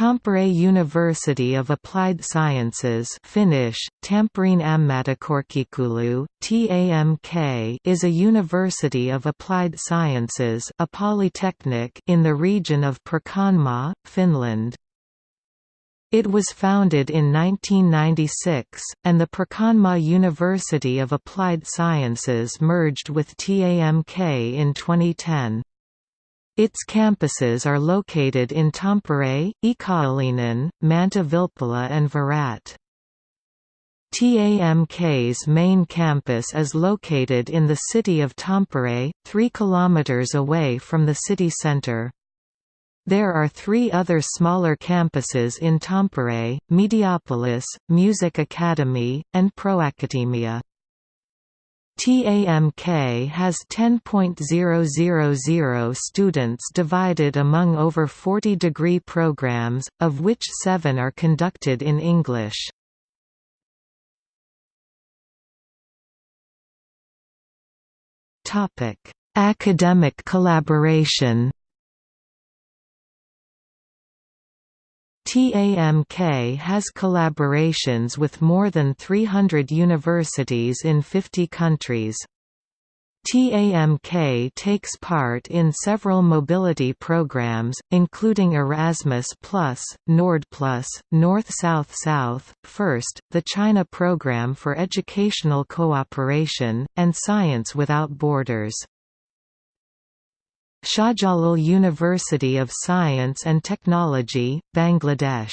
Tampere University of Applied Sciences Finnish, Tampereen Ammattikorkeakoulu, TAMK is a university of applied sciences a polytechnic in the region of Pirkanmaa, Finland. It was founded in 1996, and the Pirkanmaa University of Applied Sciences merged with TAMK in 2010. Its campuses are located in Tampere, Ikaalinen, Manta Vilppula and Virrat. TAMK's main campus is located in the city of Tampere, 3 km away from the city centre. There are three other smaller campuses in Tampere, Mediapolis, Music Academy, and Proacademia. TAMK has 10.000 students divided among over 40 degree programs, of which seven are conducted in English. Academic collaboration TAMK has collaborations with more than 300 universities in 50 countries. TAMK takes part in several mobility programs, including Erasmus+, Nordplus, North-South-South, FIRST, the China Program for Educational Cooperation, and Science Without Borders. Shahjalal University of Science and Technology, Bangladesh